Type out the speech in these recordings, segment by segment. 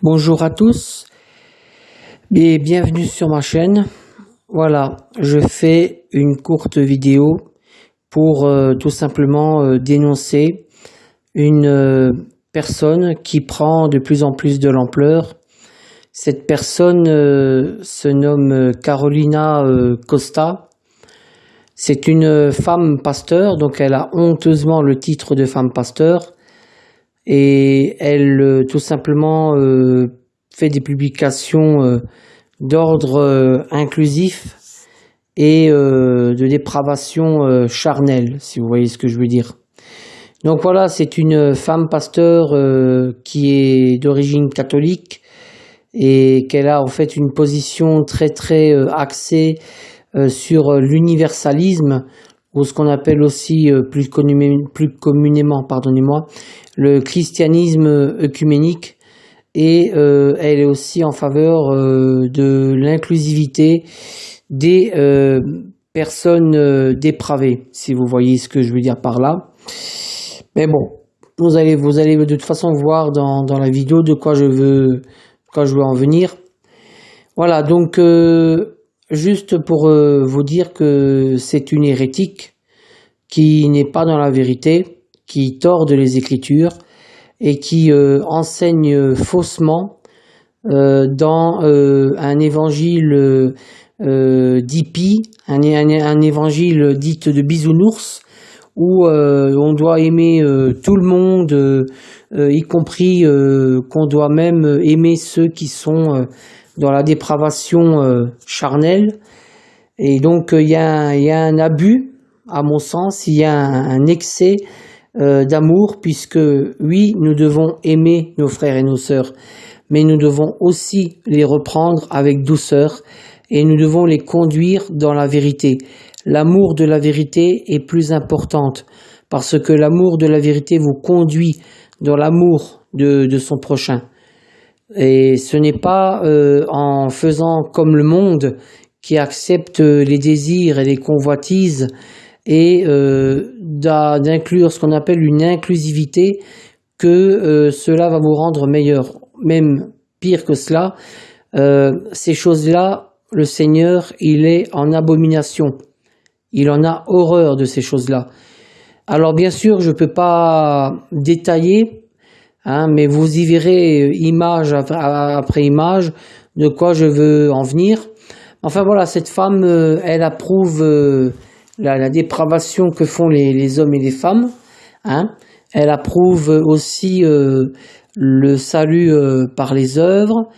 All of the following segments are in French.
Bonjour à tous et bienvenue sur ma chaîne. Voilà, je fais une courte vidéo pour euh, tout simplement euh, dénoncer une euh, personne qui prend de plus en plus de l'ampleur. Cette personne se nomme Carolina Costa. C'est une femme pasteur, donc elle a honteusement le titre de femme pasteur et elle tout simplement fait des publications d'ordre inclusif et euh, de dépravation euh, charnelle, si vous voyez ce que je veux dire. Donc voilà, c'est une femme pasteur euh, qui est d'origine catholique et qu'elle a en fait une position très très axée sur l'universalisme ce qu'on appelle aussi plus, plus communément, pardonnez-moi, le christianisme œcuménique et elle est aussi en faveur de l'inclusivité des euh, personnes euh, dépravées, si vous voyez ce que je veux dire par là. Mais bon, vous allez, vous allez de toute façon voir dans, dans la vidéo de quoi je veux, quoi je veux en venir. Voilà, donc euh, juste pour vous dire que c'est une hérétique qui n'est pas dans la vérité, qui torde les Écritures et qui enseigne faussement dans un évangile euh, d'hippie, un, un, évangile dit de bisounours, où euh, on doit aimer euh, tout le monde, euh, y compris qu'on doit même aimer ceux qui sont dans la dépravation charnelle. Et donc il y, a, un abus, à mon sens, il y a un excès d'amour, puisque oui, nous devons aimer nos frères et nos sœurs, mais nous devons aussi les reprendre avec douceur et nous devons les conduire dans la vérité. L'amour de la vérité est plus importante parce que l'amour de la vérité vous conduit dans l'amour de, son prochain. Et ce n'est pas euh, en faisant comme le monde qui accepte les désirs et les convoitises et euh, d'inclure ce qu'on appelle une inclusivité que euh, cela va vous rendre meilleur. Même pire que cela, ces choses-là le Seigneur, il est en abomination. Il en a horreur de ces choses-là. Alors bien sûr, je ne peux pas détailler, hein, mais vous y verrez image après image de quoi je veux en venir. Enfin voilà, cette femme, euh, elle approuve euh, la, dépravation que font les, hommes et les femmes. Hein. Elle approuve aussi euh, le salut par les œuvres.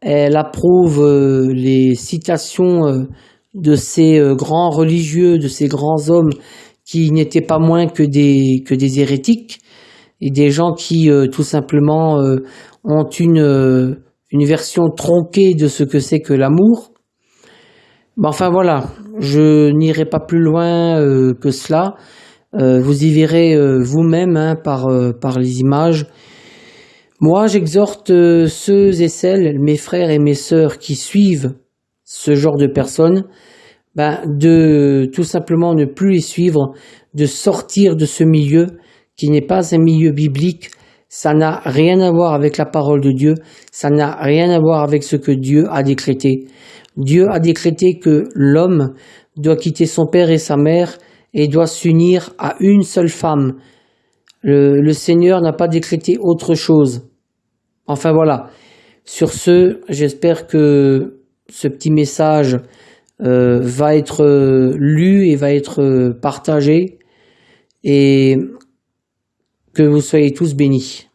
Elle approuve euh, les citations euh, de ces euh, grands religieux, de ces grands hommes qui n'étaient pas moins que des, que des hérétiques et des gens qui tout simplement ont une, une version tronquée de ce que c'est que l'amour. enfin voilà, je n'irai pas plus loin que cela. vous y verrez vous-même hein, par, par les images. Moi, j'exhorte euh, ceux et celles, mes frères et mes sœurs qui suivent ce genre de personnes, ben, de tout simplement ne plus les suivre, de sortir de ce milieu qui n'est pas un milieu biblique. Ça n'a rien à voir avec la parole de Dieu, ça n'a rien à voir avec ce que Dieu a décrété. Dieu a décrété que l'homme doit quitter son père et sa mère et doit s'unir à une seule femme, le, Seigneur n'a pas décrété autre chose. Enfin voilà. Sur ce, j'espère que ce petit message euh, va être euh, lu et va être euh, partagé et que vous soyez tous bénis.